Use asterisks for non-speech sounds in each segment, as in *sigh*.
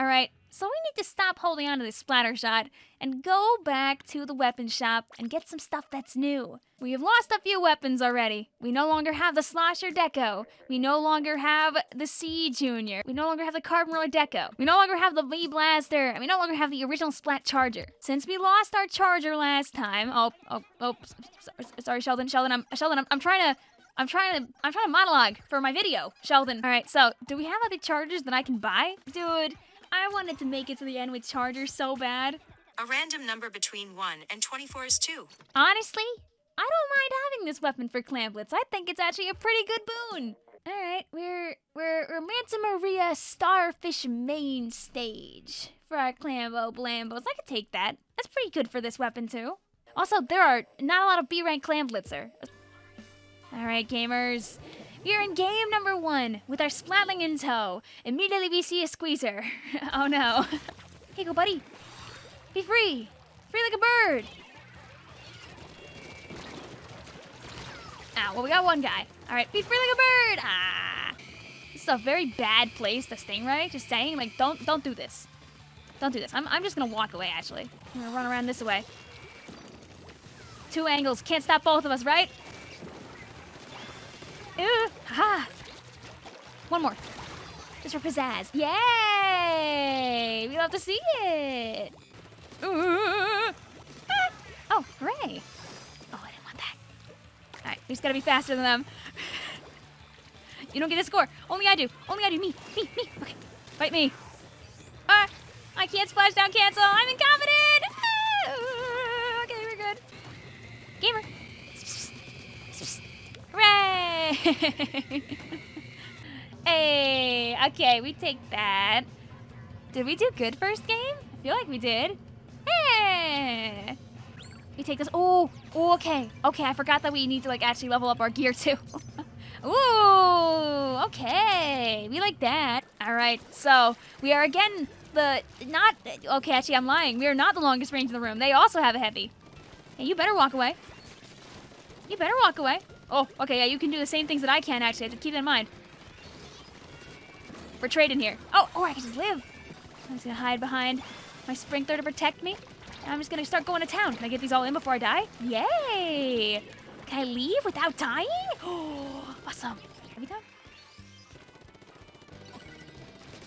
All right, so we need to stop holding on to this Splattershot and go back to the weapon shop and get some stuff that's new. We have lost a few weapons already. We no longer have the Slosher Deco. We no longer have the C Junior. We no longer have the Carbon Roller Deco. We no longer have the V Blaster. And we no longer have the original Splat Charger. Since we lost our charger last time, oh, oh, oh, sorry, Sheldon, Sheldon, I'm, Sheldon, I'm, I'm trying to I'm trying to I'm trying to monologue for my video, Sheldon. All right, so do we have other chargers that I can buy? Dude, I wanted to make it to the end with chargers so bad. A random number between 1 and 24 is 2. Honestly, I don't mind having this weapon for Clamblitz. I think it's actually a pretty good boon. All right, we're we're we're Manta Maria Starfish Mainstage for our Clambo Blambos. I could take that. That's pretty good for this weapon too. Also, there are not a lot of B rank clamblitzer. All right, gamers. We are in game number one with our Splatling in tow. Immediately we see a squeezer. *laughs* oh no. *laughs* Hey, go buddy. Be free. Free like a bird. Ah, well, we got one guy. All right, be free like a bird. Ah. This is a very bad place to stingray. Just saying, like, don't don't do this. Don't do this. I'm, I'm just gonna walk away, actually. I'm gonna run around this way. Two angles. Can't stop both of us, right? Ha! One more. Just for pizzazz. Yay! We love to see it. Ooh. Ah. Oh, hooray. Oh, I didn't want that. All right, we just gotta be faster than them. you don't get a score. Only I do. Only I do. Me, me, me. Okay, fight me. Ah, I can't splash down cancel. I'm incompetent. *laughs* hey, okay, we take that. Did we do good first game? I feel like we did. Hey! We take this. Oh, oh, okay. Okay, I forgot that we need to like actually level up our gear too. *laughs* Ooh, okay. We like that. All right, so we are again the not okay. Actually, I'm lying. We are not the longest range in the room. They also have a heavy. Hey, you better walk away. You better walk away. Oh, okay, yeah, you can do the same things that I can, actually. I have to keep that in mind. We're trading here. Oh, oh, I can just live. I'm just gonna hide behind my sprinkler to protect me. And I'm just gonna start going to town. Can I get these all in before I die? Yay! Can I leave without dying? Oh, *gasps* awesome. Have you done?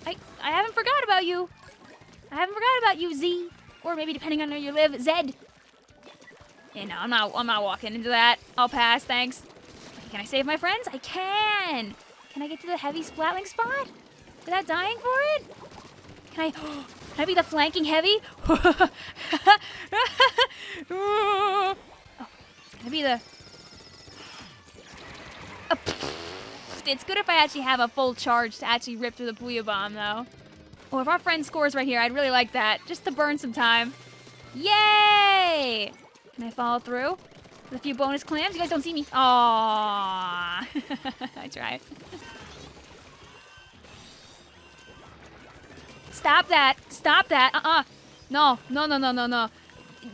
I, I haven't forgot about you. I haven't forgot about you, Z. Or maybe depending on where you live, Zed. Yeah, no, I'm not, I'm not walking into that. I'll pass, thanks. Can I save my friends? I can! Can I get to the heavy splatling spot? Without dying for it? Can I... *gasps* Can I be the flanking heavy? *laughs* oh, can I be the... *sighs* It's good if I actually have a full charge to actually rip through the Booyah Bomb, though. Oh, if our friend scores right here, I'd really like that. Just to burn some time. Yay! Can I follow through? With a few bonus clams? You guys don't see me. Aww. *laughs* I tried. Stop that. Stop that. Uh-uh. No. No, no, no, no, no.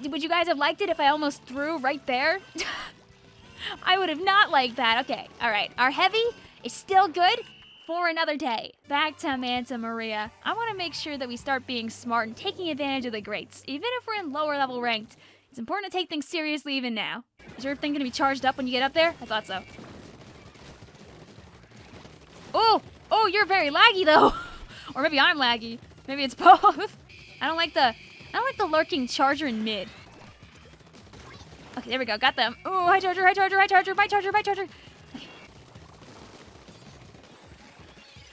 Would you guys have liked it if I almost threw right there? *laughs* I would have not liked that. Okay. All right. Our heavy is still good for another day. Back to Manta Maria. I want to make sure that we start being smart and taking advantage of the greats, even if we're in lower level ranked. It's important to take things seriously even now. Is your thing gonna be charged up when you get up there? I thought so. Oh! Oh, you're very laggy though! *laughs* or maybe I'm laggy. Maybe it's *laughs* both. I don't like the I don't like the lurking charger in mid. Okay, there we go. Got them. Oh, high charger, high charger, high charger, high charger, high charger. Okay.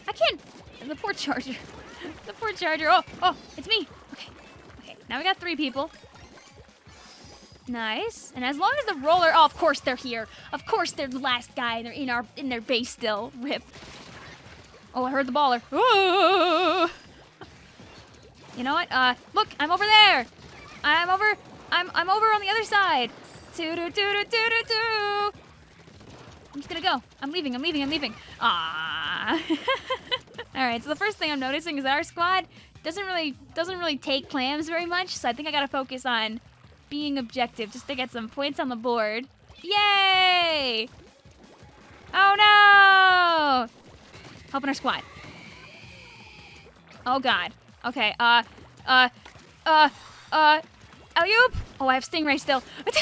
I can't. The poor charger. *laughs* the poor charger. Oh, oh, it's me. Okay. Okay. Now we got three people. Nice. And as long as the roller, oh, of course they're here. Of course they're the last guy. They're in our in their base still. Rip. Oh, I heard the baller. Ooh. You know what? Uh, look, I'm over there. I'm over. I'm I'm over on the other side. Doo doo doo doo doo doo doo. I'm just gonna go. I'm leaving. I'm leaving. I'm leaving. Ah. *laughs* All right. So the first thing I'm noticing is that our squad doesn't really doesn't really take clams very much. So I think I gotta focus on being objective just to get some points on the board. Yay! Oh no! Helping our squad. Oh god. Okay, uh, uh, uh, uh, Alley-oop! Oh, I have Stingray still. *laughs*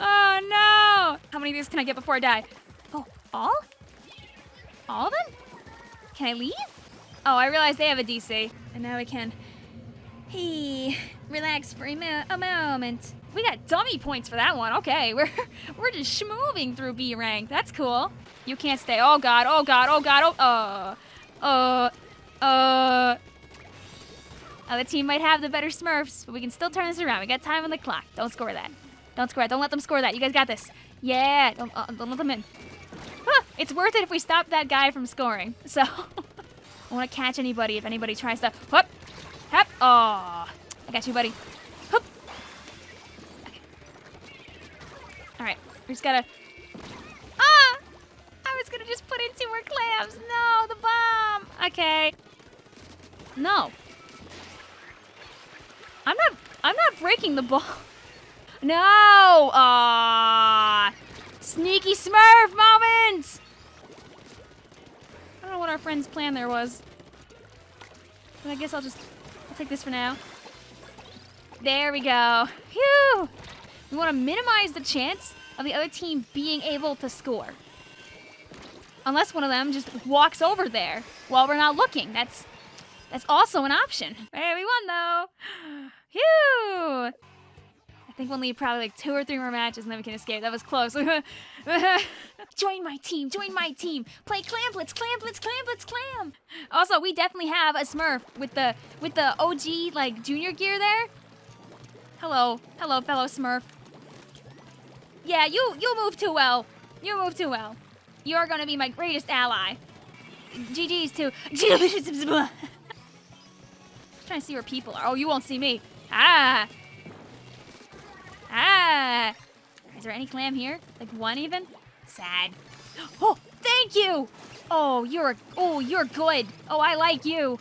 oh, no! How many of these can I get before I die? Oh, all? All of them? Can I leave? Oh, I realize they have a DC. And now I can... Hey, relax for a, mo a moment. We got dummy points for that one. Okay, *laughs* we're we're just schmoving through B rank. That's cool. You can't stay. Oh god. Oh god. Oh god. Oh. Uh. Uh. Uh. Other team might have the better Smurfs, but we can still turn this around. We got time on the clock. Don't score that. Don't score it. Don't let them score that. You guys got this. Yeah. Don't, uh, don't let them in. Huh, it's worth it if we stop that guy from scoring. So, *laughs* I want to catch anybody if anybody tries to. Whoop. Hop. Oh. I got you, buddy. Whoop. Okay. All right. We just gotta. Ah! I was gonna just put in two more clams. No, the bomb. Okay. No. I'm not. I'm not breaking the ball. *laughs* No. Ah. Sneaky Smurf moment. I don't know what our friend's plan there was. But I guess I'll just take this for now. There we go. Phew. We want to minimize the chance of the other team being able to score. Unless one of them just walks over there while we're not looking. That's that's also an option. Hey, we won though. I think we'll need probably like two or three more matches and then we can escape. That was close. *laughs* join my team, join my team. Play Clamblitz, Clamblitz, Clamblitz, Clam. Also, we definitely have a Smurf with the with the OG like junior gear there. Hello, hello, fellow Smurf. Yeah, you you move too well. You move too well. You're gonna be my greatest ally. GG's too. *laughs* trying to see where people are. Oh, you won't see me. Ah. Is there any clam here? Like one even? Sad. *gasps* Oh, thank you! Oh, you're oh, you're good. Oh, I like you.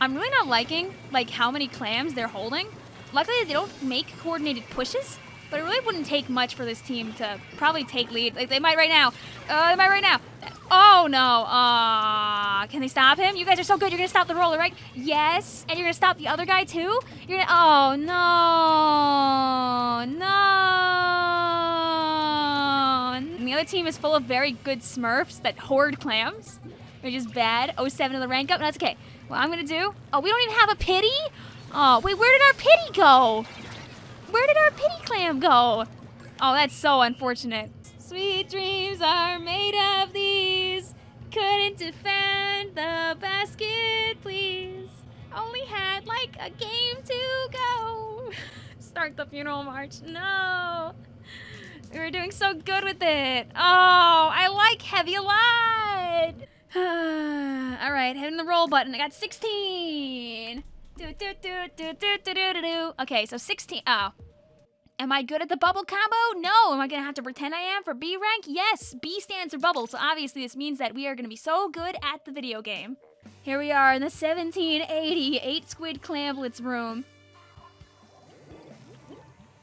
I'm really not liking like how many clams they're holding. Luckily, they don't make coordinated pushes, but it really wouldn't take much for this team to probably take lead. Like they might right now. Uh, they might right now. Oh no. Uh, can they stop him? You guys are so good. You're gonna stop the roller, right? Yes. And you're gonna stop the other guy too? You're gonna Oh no. No. And the other team is full of very good smurfs that hoard clams. They're just bad. 07 to the rank up. No, that's okay. What I'm gonna do. Oh, we don't even have a pity? Oh, wait, where did our pity go? Where did our pity clam go? Oh, that's so unfortunate. Sweet dreams are made of these. Couldn't defend the basket, please. Only had like a game to go. *laughs* Start the funeral march. No. We were doing so good with it. Oh, I like Heavy Light. *sighs* All right, hitting the roll button. I got 16. Do, do, do, do, do, do, do, do. Okay, so 16. Oh. Am I good at the bubble combo? No. Am I going to have to pretend I am for B rank? Yes. B stands for bubble, so obviously this means that we are going to be so good at the video game. Here we are in the 1780 8 Squid Clamblitz room.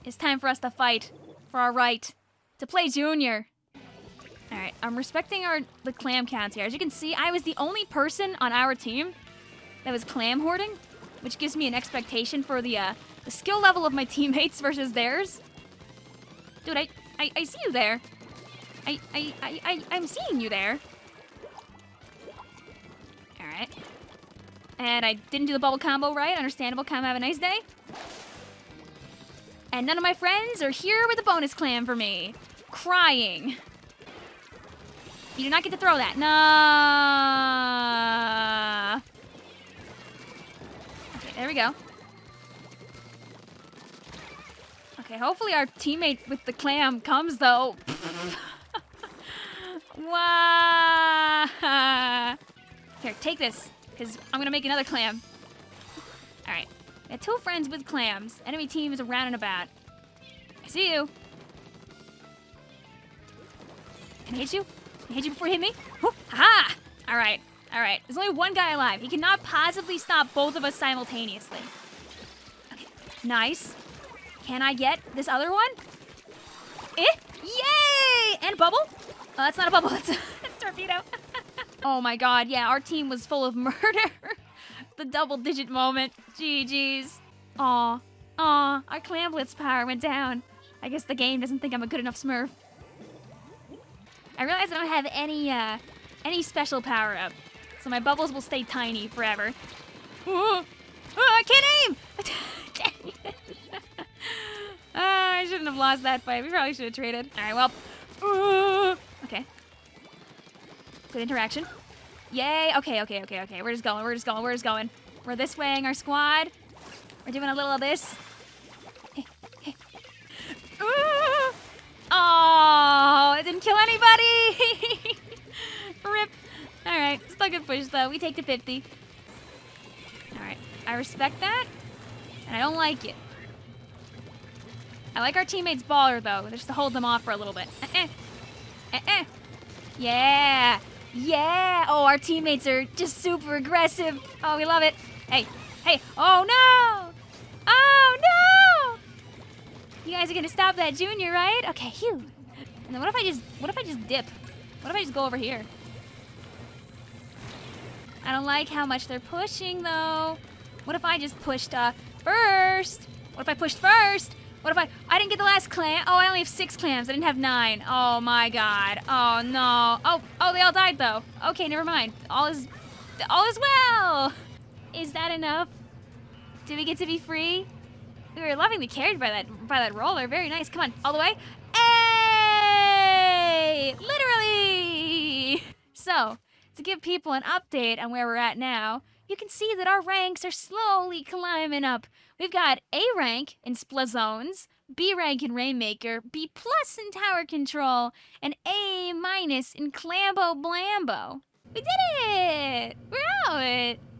It's time for us to fight for our right to play Junior. Alright, I'm respecting our the clam counts here. As you can see, I was the only person on our team that was clam hoarding, which gives me an expectation for the uh, the skill level of my *laughs* teammates versus theirs. Dude, I, I, I see you there. I, I, I, I, I'm seeing you there. Alright. And I didn't do the bubble combo right. Understandable. Come have a nice day. And none of my friends are here with a bonus clam for me. Crying. You do not get to throw that. No. Okay, there we go. Okay, hopefully our teammate with the clam comes, though. *laughs* wow. Here, take this, because I'm to make another clam. All right. We have two friends with clams. Enemy team is around and about. I see you. Can I hit you? Can I hit you before you hit me? Whoop. Aha! All right. All right. There's only one guy alive. He cannot possibly stop both of us simultaneously. Okay. Nice. Can I get this other one? Eh? Yay! And bubble? Oh, that's not a bubble. *laughs* That's a, a torpedo. *laughs* oh my god. Yeah, our team was full of *laughs* murder. the double digit moment. GG's. Aw. Aw. Our Clamblitz power went down. I guess the game doesn't think I'm a good enough smurf. I realize I don't have any, uh, any special power up. So my bubbles will stay tiny forever. Oh, I can't aim! Oh, I shouldn't have lost that fight. We probably should have traded. All right, well. Ooh. Okay. Good interaction. Yay. Okay, okay, okay, okay. We're just going. We're just going. We're just going. We're this waying our squad. We're doing a little of this. Hey. Ooh. Uh, oh, it didn't kill anybody. *laughs* Rip. All right. Still good push, though. We take the 50. All right. I respect that, and I don't like it. I like our teammates' baller, though, just to hold them off for a little bit. Eh-eh. Eh-eh. Yeah. Yeah. Oh, our teammates are just super aggressive. Oh, we love it. Hey. Hey. Oh, no. Oh, no. You guys are going to stop that junior, right? Okay, phew. And then what if I just, what if I just dip? What if I just go over here? I don't like how much they're pushing, though. What if I just pushed uh, first? What if I pushed first? What if I... I didn't get the last clam. Oh, I only have six clams. I didn't have nine. Oh, my God. Oh, no. Oh, oh, they all died, though. Okay, never mind. All is... All is well. Is that enough? Do we get to be free? We were lovingly carried by that by that roller. Very nice. Come on, all the way. Hey! Literally! So, to give people an update on where we're at now, you can see that our ranks are slowly climbing up. We've got A rank in Splat Zones, B rank in Rainmaker, B plus in Tower Control, and A minus in Clambo Blambo. We did it! We're out!